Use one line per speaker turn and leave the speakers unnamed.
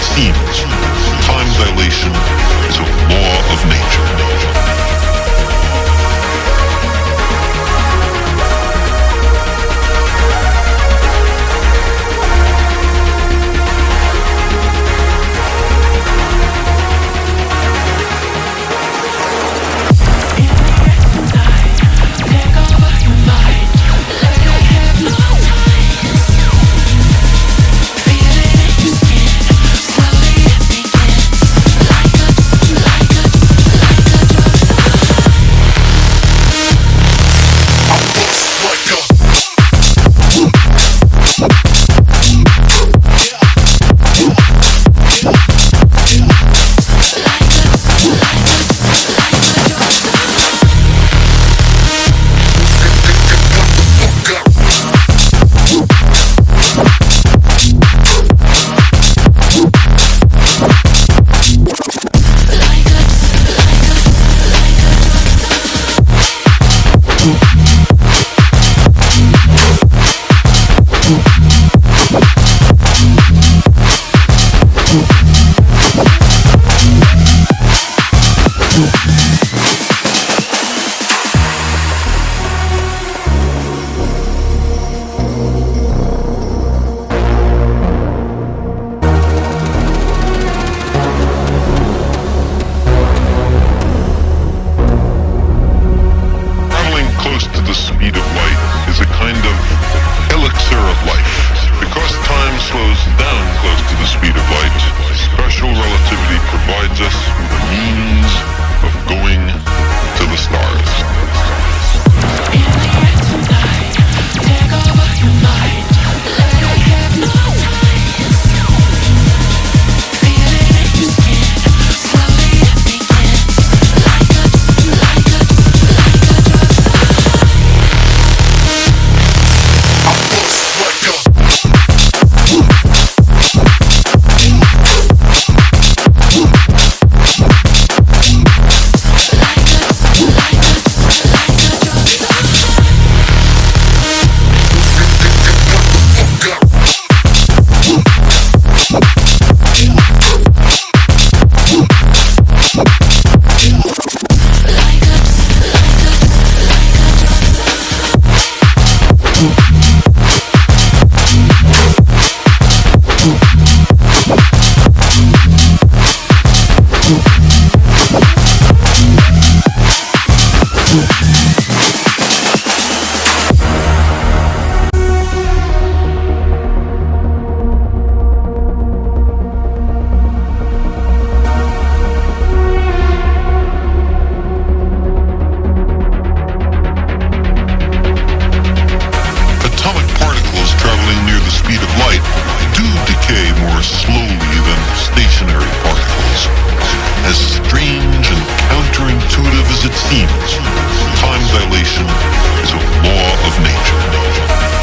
seems, time dilation is a law of nature. Rádio. Atomic speed of light do decay more slowly than stationary particles. As strange and counterintuitive as it seems, time dilation is a law of nature.